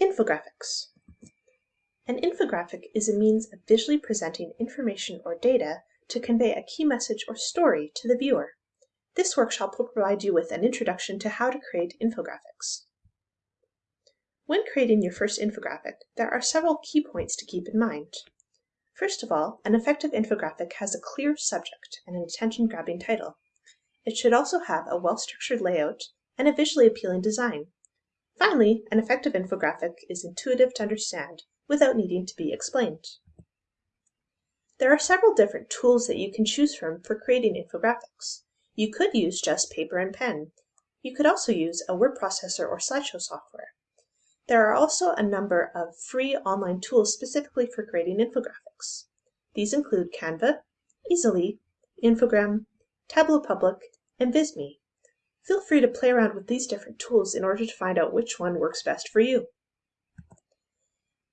Infographics. An infographic is a means of visually presenting information or data to convey a key message or story to the viewer. This workshop will provide you with an introduction to how to create infographics. When creating your first infographic, there are several key points to keep in mind. First of all, an effective infographic has a clear subject and an attention-grabbing title. It should also have a well-structured layout and a visually appealing design. Finally, an effective infographic is intuitive to understand without needing to be explained. There are several different tools that you can choose from for creating infographics. You could use just paper and pen. You could also use a word processor or slideshow software. There are also a number of free online tools specifically for creating infographics. These include Canva, Easel.ly, Infogram, Tableau Public, and Visme. Feel free to play around with these different tools in order to find out which one works best for you.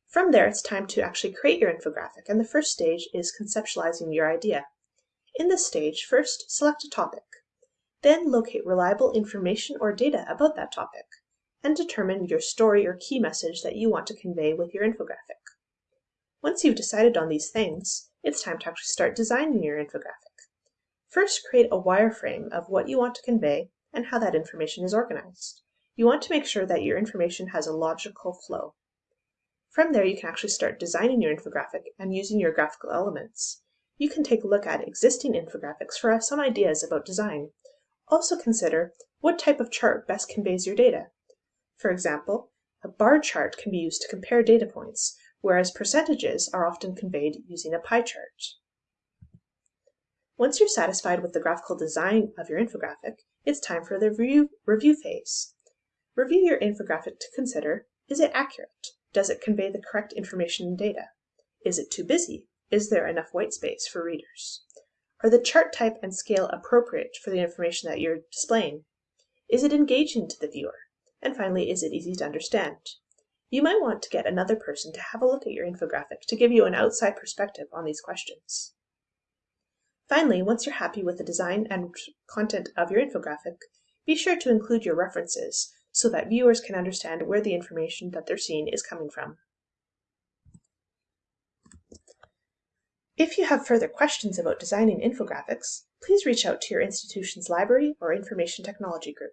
From there, it's time to actually create your infographic, and the first stage is conceptualizing your idea. In this stage, first select a topic. Then locate reliable information or data about that topic, and determine your story or key message that you want to convey with your infographic. Once you've decided on these things, it's time to actually start designing your infographic. First, create a wireframe of what you want to convey and how that information is organized. You want to make sure that your information has a logical flow. From there, you can actually start designing your infographic and using your graphical elements. You can take a look at existing infographics for some ideas about design. Also consider what type of chart best conveys your data. For example, a bar chart can be used to compare data points, whereas percentages are often conveyed using a pie chart. Once you're satisfied with the graphical design of your infographic, it's time for the review, phase. Review your infographic to consider, is it accurate? Does it convey the correct information and data? Is it too busy? Is there enough white space for readers? Are the chart type and scale appropriate for the information that you're displaying? Is it engaging to the viewer? And finally, is it easy to understand? You might want to get another person to have a look at your infographic to give you an outside perspective on these questions. Finally, once you're happy with the design and content of your infographic, be sure to include your references so that viewers can understand where the information that they're seeing is coming from. If you have further questions about designing infographics, please reach out to your institution's library or information technology group.